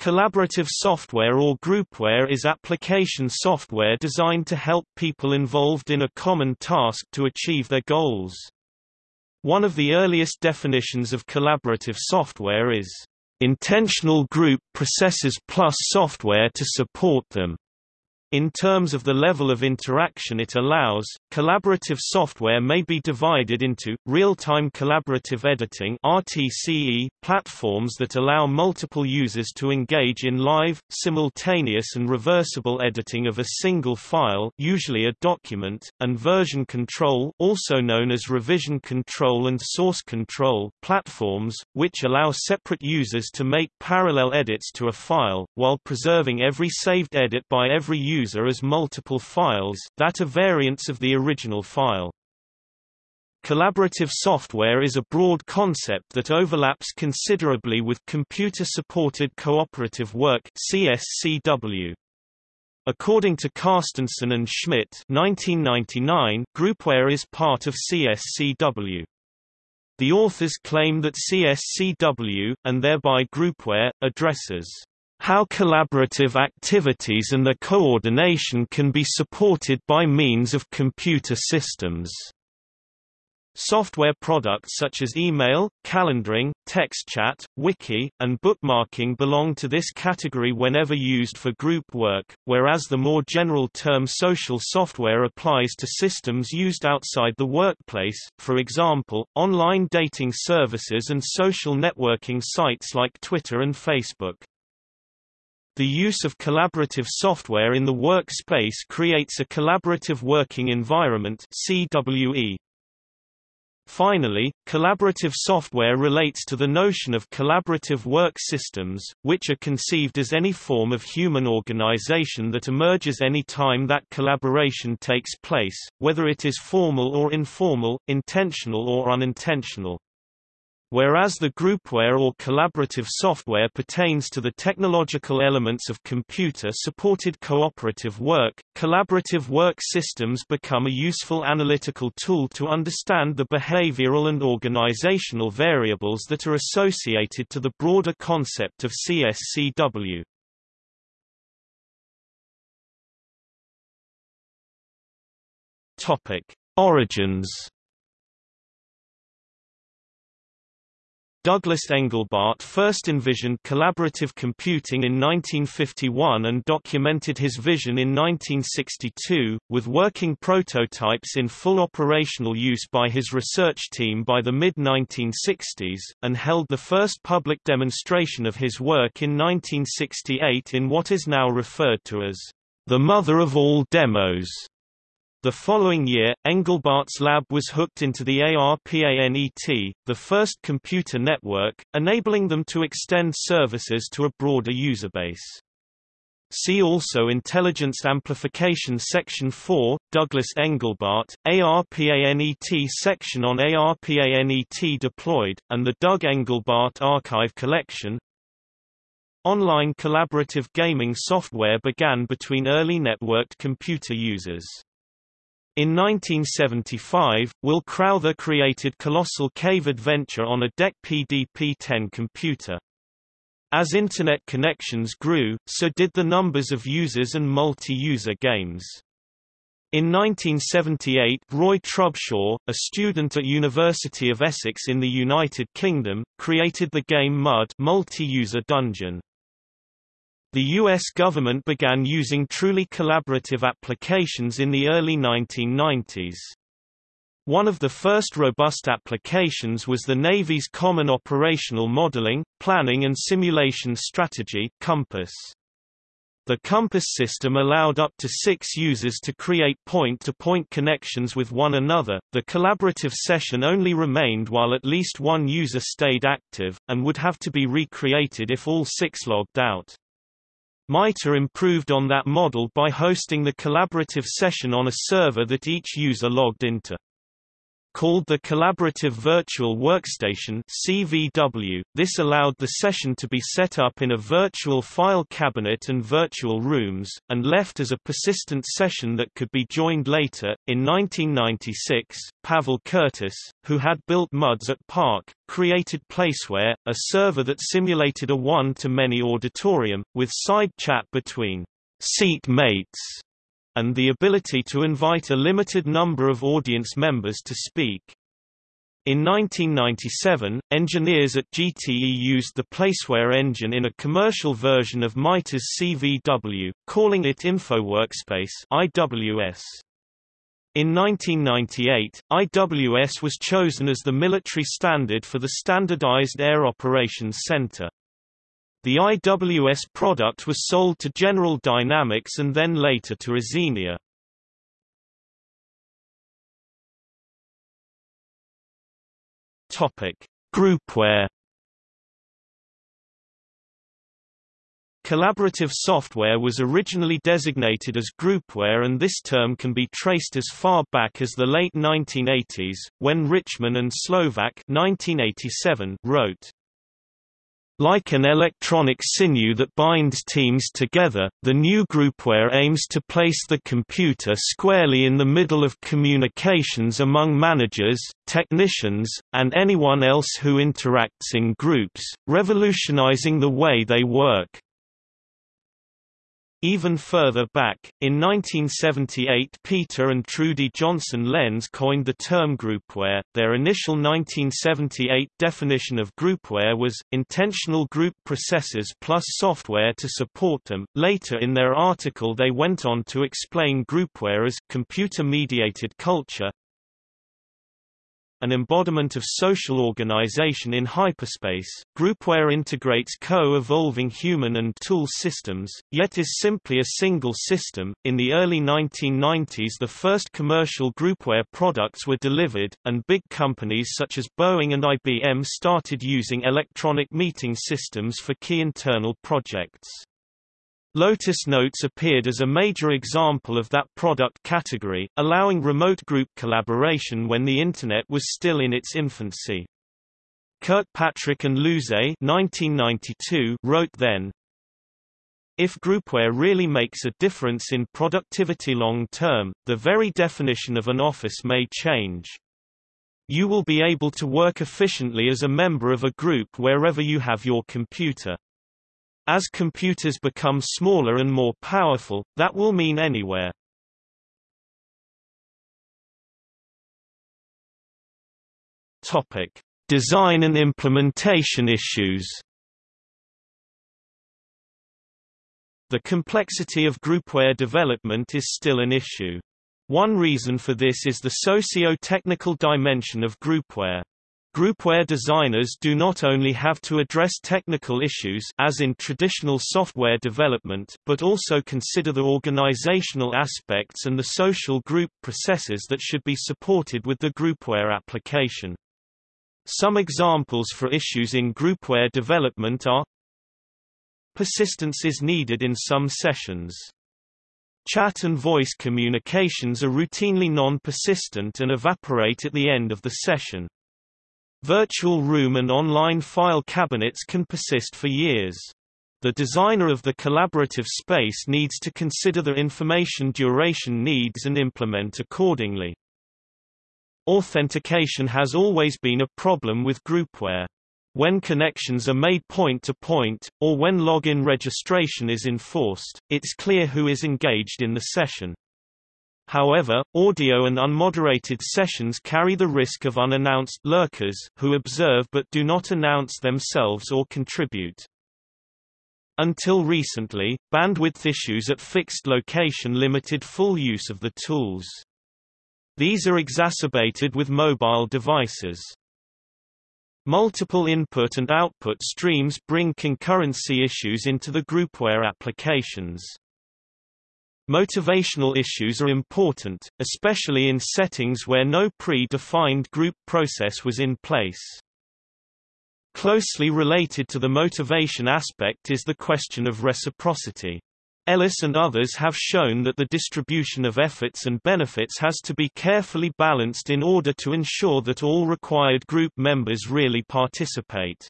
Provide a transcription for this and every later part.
Collaborative software or groupware is application software designed to help people involved in a common task to achieve their goals. One of the earliest definitions of collaborative software is, "...intentional group processes plus software to support them." In terms of the level of interaction it allows, collaborative software may be divided into, real-time collaborative editing RTCE, platforms that allow multiple users to engage in live, simultaneous and reversible editing of a single file usually a document, and version control also known as revision control and source control platforms, which allow separate users to make parallel edits to a file, while preserving every saved edit by every user user as multiple files that are variants of the original file. Collaborative software is a broad concept that overlaps considerably with computer-supported cooperative work CSCW. According to Carstensen and Schmidt 1999, groupware is part of CSCW. The authors claim that CSCW, and thereby groupware, addresses how collaborative activities and their coordination can be supported by means of computer systems. Software products such as email, calendaring, text chat, wiki, and bookmarking belong to this category whenever used for group work, whereas the more general term social software applies to systems used outside the workplace, for example, online dating services and social networking sites like Twitter and Facebook. The use of collaborative software in the workspace creates a collaborative working environment CWE. Finally, collaborative software relates to the notion of collaborative work systems, which are conceived as any form of human organization that emerges any time that collaboration takes place, whether it is formal or informal, intentional or unintentional. Whereas the groupware or collaborative software pertains to the technological elements of computer-supported cooperative work, collaborative work systems become a useful analytical tool to understand the behavioral and organizational variables that are associated to the broader concept of CSCW. Origins Douglas Engelbart first envisioned collaborative computing in 1951 and documented his vision in 1962, with working prototypes in full operational use by his research team by the mid-1960s, and held the first public demonstration of his work in 1968 in what is now referred to as the mother of all demos. The following year, Engelbart's lab was hooked into the ARPANET, the first computer network, enabling them to extend services to a broader user base. See also Intelligence Amplification Section 4, Douglas Engelbart, ARPANET section on ARPANET deployed, and the Doug Engelbart Archive Collection. Online collaborative gaming software began between early networked computer users. In 1975, Will Crowther created Colossal Cave Adventure on a DEC PDP-10 computer. As Internet connections grew, so did the numbers of users and multi-user games. In 1978 Roy Trubshaw, a student at University of Essex in the United Kingdom, created the game Mud multi-user dungeon. The U.S. government began using truly collaborative applications in the early 1990s. One of the first robust applications was the Navy's Common Operational Modeling, Planning and Simulation Strategy COMPASS. The COMPASS system allowed up to six users to create point-to-point -point connections with one another. The collaborative session only remained while at least one user stayed active, and would have to be recreated if all six logged out. MITRE improved on that model by hosting the collaborative session on a server that each user logged into. Called the Collaborative Virtual Workstation CVW. This allowed the session to be set up in a virtual file cabinet and virtual rooms, and left as a persistent session that could be joined later. In 1996, Pavel Curtis, who had built MUDs at PARC, created Placeware, a server that simulated a one-to-many auditorium, with side chat between seat mates and the ability to invite a limited number of audience members to speak. In 1997, engineers at GTE used the Placeware engine in a commercial version of Mitres CVW, calling it InfoWorkspace IWS. In 1998, IWS was chosen as the military standard for the Standardized Air Operations Center. The IWS product was sold to General Dynamics and then later to Ezenia. Topic: Groupware. Collaborative software was originally designated as groupware and this term can be traced as far back as the late 1980s, when Richman and Slovak 1987 wrote, like an electronic sinew that binds teams together, the new groupware aims to place the computer squarely in the middle of communications among managers, technicians, and anyone else who interacts in groups, revolutionizing the way they work. Even further back, in 1978 Peter and Trudy Johnson Lenz coined the term groupware. Their initial 1978 definition of groupware was, intentional group processes plus software to support them. Later in their article they went on to explain groupware as computer-mediated culture, an embodiment of social organization in hyperspace, groupware integrates co-evolving human and tool systems, yet is simply a single system. In the early 1990s the first commercial groupware products were delivered, and big companies such as Boeing and IBM started using electronic meeting systems for key internal projects. Lotus Notes appeared as a major example of that product category, allowing remote group collaboration when the Internet was still in its infancy. Kirkpatrick and 1992 wrote then, if groupware really makes a difference in productivity long term, the very definition of an office may change. You will be able to work efficiently as a member of a group wherever you have your computer. As computers become smaller and more powerful, that will mean anywhere. Topic: Design and implementation issues. The complexity of groupware development is still an issue. One reason for this is the socio-technical dimension of groupware. Groupware designers do not only have to address technical issues as in traditional software development but also consider the organizational aspects and the social group processes that should be supported with the groupware application. Some examples for issues in groupware development are Persistence is needed in some sessions. Chat and voice communications are routinely non-persistent and evaporate at the end of the session. Virtual room and online file cabinets can persist for years. The designer of the collaborative space needs to consider the information duration needs and implement accordingly. Authentication has always been a problem with groupware. When connections are made point-to-point, -point, or when login registration is enforced, it's clear who is engaged in the session. However, audio and unmoderated sessions carry the risk of unannounced lurkers who observe but do not announce themselves or contribute. Until recently, bandwidth issues at fixed location limited full use of the tools. These are exacerbated with mobile devices. Multiple input and output streams bring concurrency issues into the groupware applications. Motivational issues are important, especially in settings where no pre-defined group process was in place. Closely related to the motivation aspect is the question of reciprocity. Ellis and others have shown that the distribution of efforts and benefits has to be carefully balanced in order to ensure that all required group members really participate.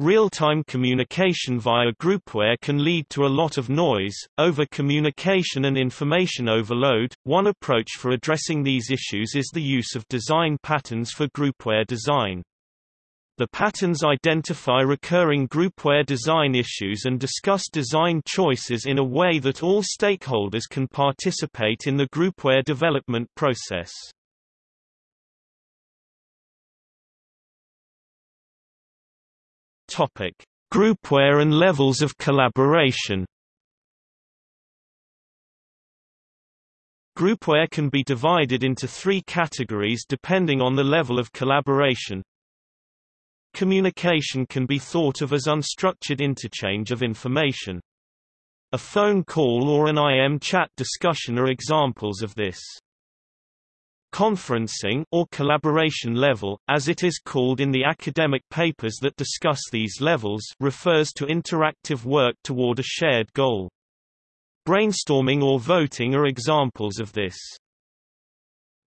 Real-time communication via groupware can lead to a lot of noise, over-communication and information overload. One approach for addressing these issues is the use of design patterns for groupware design. The patterns identify recurring groupware design issues and discuss design choices in a way that all stakeholders can participate in the groupware development process. Topic: Groupware and levels of collaboration. Groupware can be divided into three categories depending on the level of collaboration. Communication can be thought of as unstructured interchange of information. A phone call or an IM chat discussion are examples of this. Conferencing or collaboration level, as it is called in the academic papers that discuss these levels refers to interactive work toward a shared goal. Brainstorming or voting are examples of this.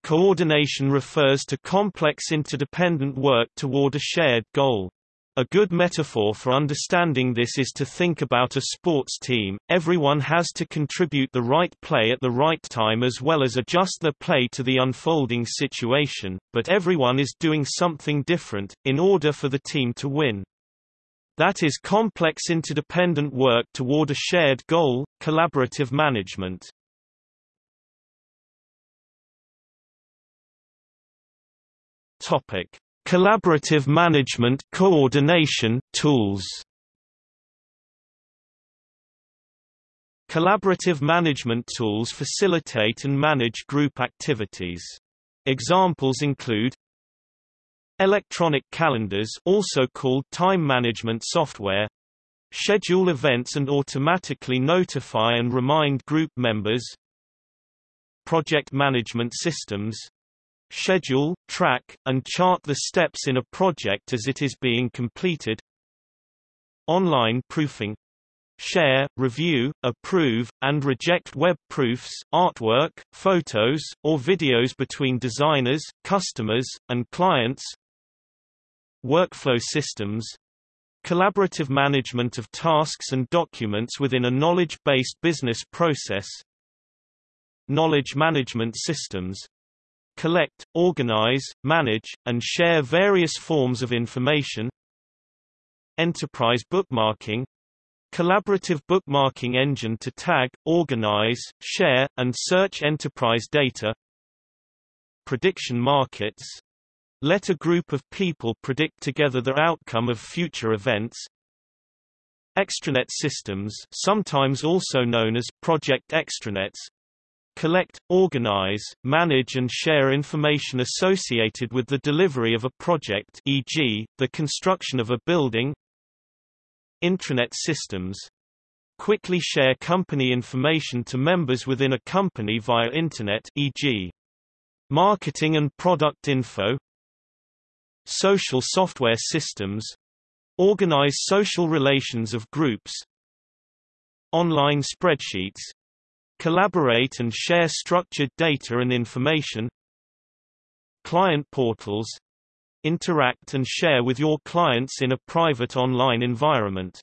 Coordination refers to complex interdependent work toward a shared goal. A good metaphor for understanding this is to think about a sports team, everyone has to contribute the right play at the right time as well as adjust their play to the unfolding situation, but everyone is doing something different, in order for the team to win. That is complex interdependent work toward a shared goal, collaborative management. Topic. Collaborative management coordination tools Collaborative management tools facilitate and manage group activities. Examples include Electronic calendars also called time management software schedule events and automatically notify and remind group members Project management systems schedule, track, and chart the steps in a project as it is being completed. Online proofing share, review, approve, and reject web proofs, artwork, photos, or videos between designers, customers, and clients. Workflow systems Collaborative management of tasks and documents within a knowledge-based business process Knowledge management systems collect, organize, manage, and share various forms of information. Enterprise bookmarking. Collaborative bookmarking engine to tag, organize, share, and search enterprise data. Prediction markets. Let a group of people predict together the outcome of future events. Extranet systems sometimes also known as Project Extranets collect, organize, manage and share information associated with the delivery of a project e.g., the construction of a building Intranet systems quickly share company information to members within a company via Internet e.g. marketing and product info Social software systems organize social relations of groups Online spreadsheets Collaborate and share structured data and information Client portals Interact and share with your clients in a private online environment.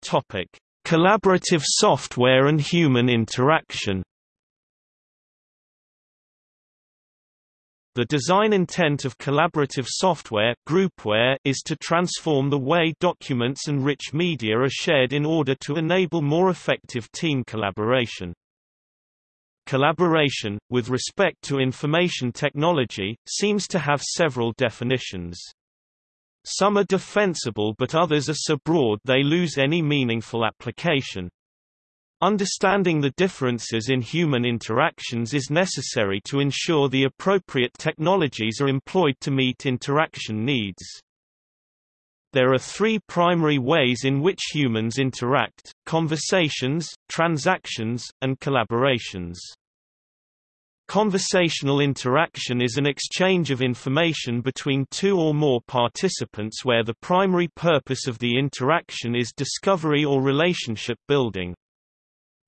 Topic: Collaborative software and human interaction. The design intent of collaborative software groupware is to transform the way documents and rich media are shared in order to enable more effective team collaboration. Collaboration, with respect to information technology, seems to have several definitions. Some are defensible but others are so broad they lose any meaningful application. Understanding the differences in human interactions is necessary to ensure the appropriate technologies are employed to meet interaction needs. There are three primary ways in which humans interact, conversations, transactions, and collaborations. Conversational interaction is an exchange of information between two or more participants where the primary purpose of the interaction is discovery or relationship building.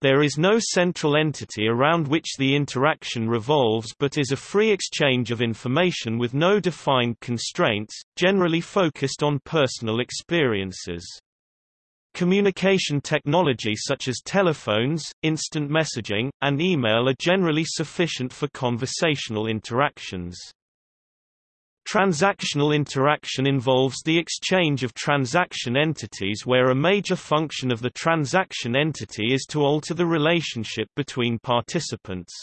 There is no central entity around which the interaction revolves but is a free exchange of information with no defined constraints, generally focused on personal experiences. Communication technology such as telephones, instant messaging, and email are generally sufficient for conversational interactions. Transactional interaction involves the exchange of transaction entities where a major function of the transaction entity is to alter the relationship between participants.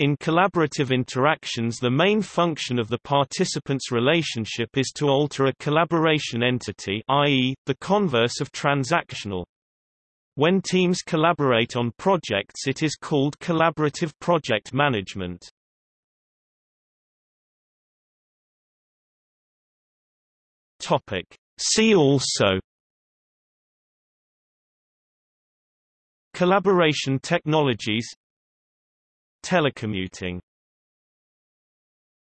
In collaborative interactions the main function of the participants' relationship is to alter a collaboration entity i.e., the converse of transactional. When teams collaborate on projects it is called collaborative project management. See also Collaboration technologies Telecommuting